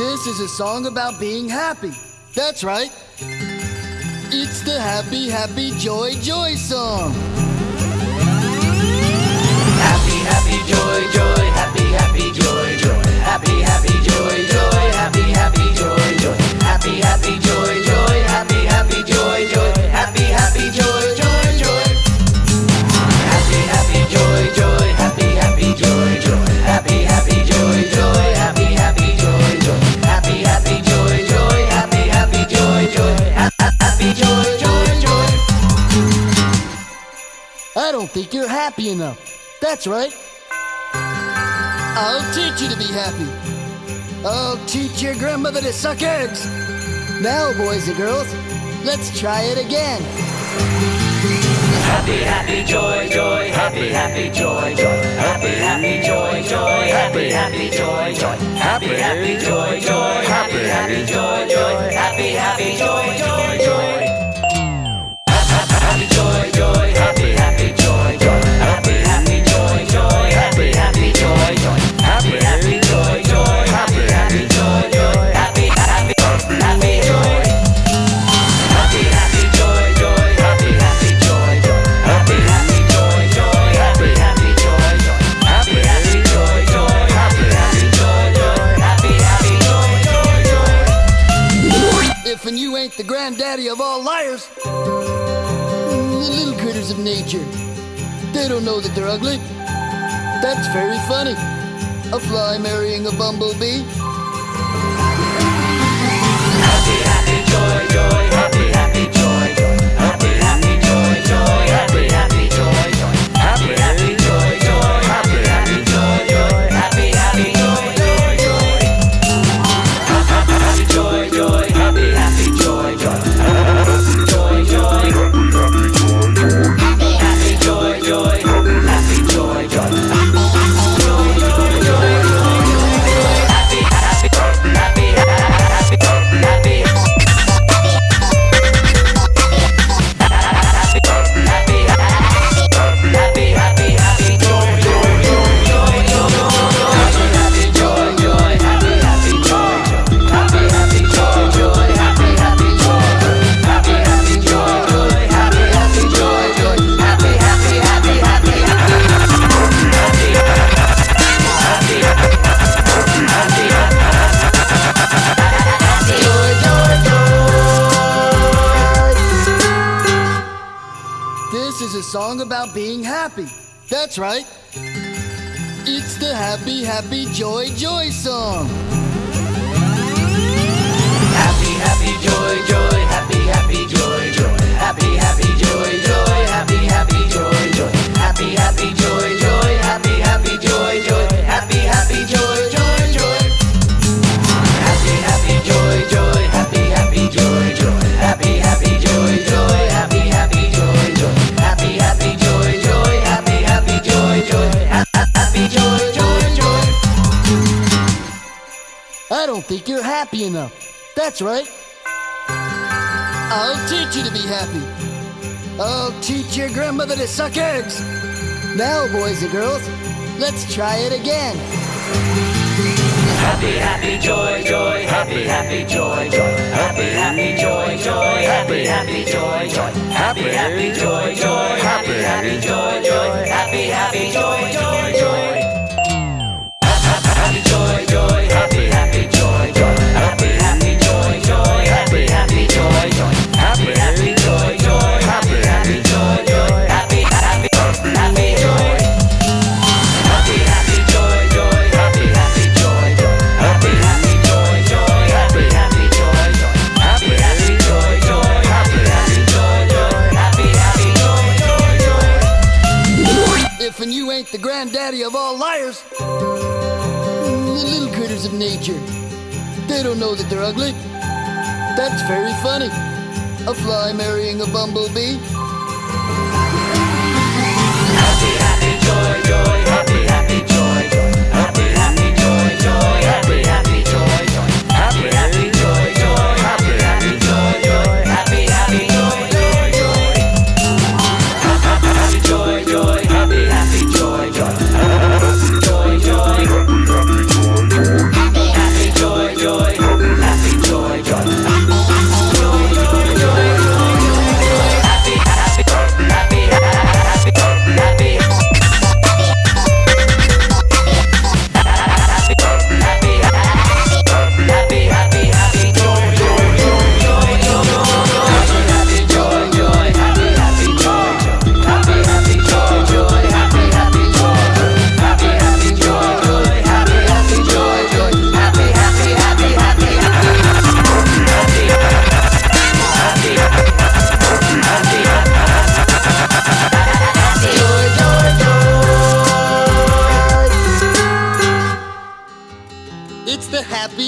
This is a song about being happy. That's right. It's the happy, happy, joy, joy song. Happy, happy, joy, joy, happy, happy, joy, happy enough. That's right. I'll teach you to be happy. I'll teach your grandmother to suck eggs. Now, boys and girls, let's try it again. Happy, happy, joy, joy, happy, happy, joy, joy, happy, happy, joy, joy, happy, happy, joy, joy, happy, happy, joy, joy, happy, happy, joy, joy, happy, happy, joy, joy, joy. Happy, joy, joy, happy, happy, liars, the little critters of nature, they don't know that they're ugly. That's very funny. A fly marrying a bumblebee. Happy, happy, joy, joy, happy, song about being happy. That's right. It's the happy, happy, joy, joy song. Happy, happy, joy, joy, happy, happy, joy, joy, happy, happy, joy, joy, happy, happy, joy, joy, happy, happy, joy, joy, happy enough. That's right. I'll teach you to be happy. I'll teach your grandmother to suck eggs. Now, boys and girls, let's try it again. Happy, happy, joy, joy, happy, happy, joy, joy, happy, happy, joy, joy, happy, happy, joy, joy, happy, happy, joy, joy, the granddaddy of all liars, the little critters of nature, they don't know that they're ugly. That's very funny. A fly marrying a bumblebee. Happy, happy, joy, joy,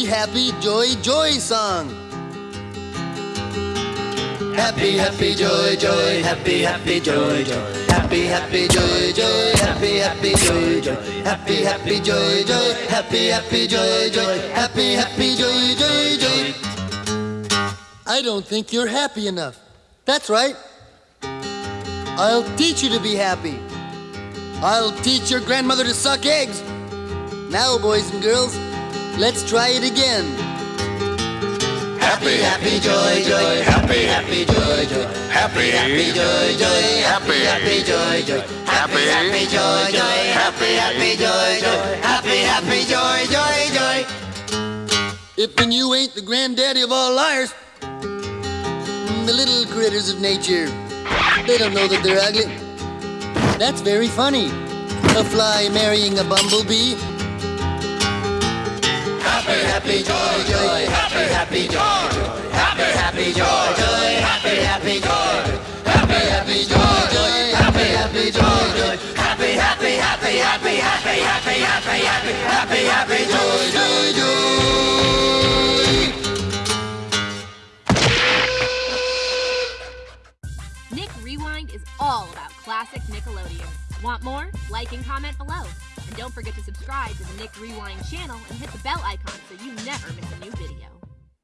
happy, joy, joy song. Happy, happy, joy, joy, happy, happy, joy, joy. Happy, happy, joy, joy, happy, happy, joy, joy. Happy, happy, joy, joy, happy, happy, joy, joy. Happy, happy, joy, joy, joy. I don't think you're happy enough. That's right. I'll teach you to be happy. I'll teach your grandmother to suck eggs. Now, boys and girls, let's try it again. Happy, happy, joy, joy, happy, happy, joy, joy, happy, happy, joy, joy, happy, happy, joy, joy, happy, happy, joy, joy, happy, happy, joy, joy, happy, happy, joy, joy, joy. If and you ain't the granddaddy of all liars, mm, the little critters of nature, they don't know that they're ugly. That's very funny. A fly marrying a bumblebee. Happy, happy, joy, joy, happy, happy, joy, happy, happy, joy, joy, happy, happy, joy, happy, happy, joy, joy, happy, happy, joy, joy, happy, happy, happy, happy, happy, happy, happy, happy, happy, happy, joy, joy, joy. Nick Rewind is all about classic Nickelodeon. Want more? Like and comment below. Don't forget to subscribe to the Nick Rewind channel and hit the bell icon so you never miss a new video.